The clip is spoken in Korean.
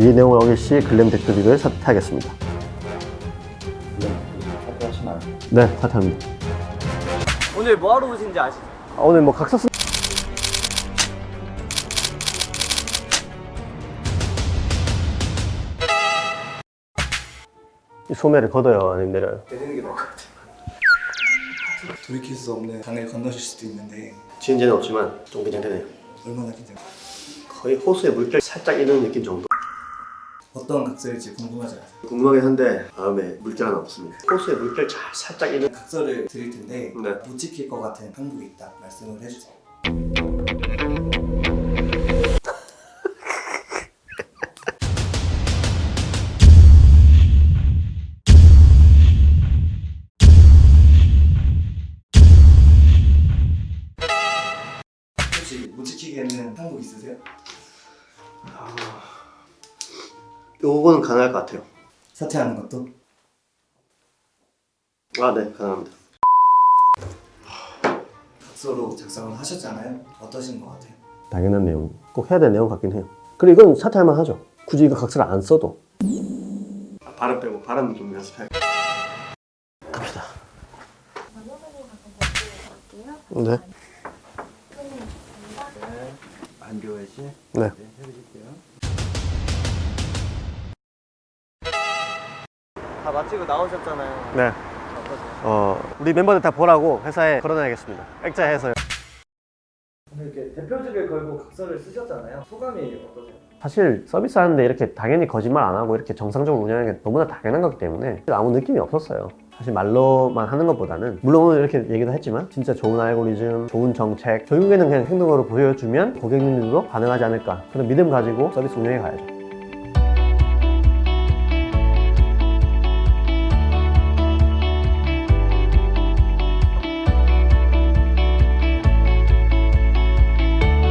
이 내용을 어길시 글램 대표직을 사퇴하겠습니다. 사퇴하시나요? 네, 사퇴합니다. 오늘 뭐하러 오신지 아시죠? 아, 오늘 뭐 각서 쓴이 소매를 걷어요, 아니면 내려요? 내리는 게 나을 것 같아요. 돌이킬 수 없는 강을 건너실 수도 있는데 지은 지는 없지만 좀 긴장되네요. 얼마나 긴장? 거의 호수에 물결 살짝 있는 느낌 정도. 어떤 각설일지 궁금하지 않아요? 궁금하긴 한데 다음에 물결 하나 없습니다. 호수에 물결 잘 살짝 있는 각설을 드릴 텐데 네. 못 지킬 것 같은 항목이 있다 말씀을 해주세요. 혹시 못 지키겠는 항목 있으세요? 요거는 가능할 것 같아요. 사퇴하는 것도? 아, 네, 가능합니다. 각서로 작성을 하셨잖아요. 어떠신 것 같아요? 당연한 내용. 꼭 해야 될 내용 같긴 해요. 그리고 이건 사퇴할 만 하죠. 굳이 이거 각서를 안 써도. 발음 빼고 발음 좀 연습해. 갑시다. 네. 안교회 씨 네. 네, 해드릴게요. 다 마치고 나오셨잖아요. 네. 어떠세요? 어, 우리 멤버들 다 보라고 회사에 걸어놔야겠습니다. 액자해서요. 이렇게 대표직을 걸고 각서를 쓰셨잖아요. 소감이 어떠세요? 사실 서비스 하는데 이렇게 당연히 거짓말 안 하고 이렇게 정상적으로 운영하는 게 너무나 당연한 거기 때문에 아무 느낌이 없었어요. 사실 말로만 하는 것보다는 물론 오늘 이렇게 얘기도 했지만 진짜 좋은 알고리즘, 좋은 정책 결국에는 그냥 행동으로 보여주면 고객님들도 반응하지 않을까 그런 믿음 가지고 서비스 운영해 가야죠.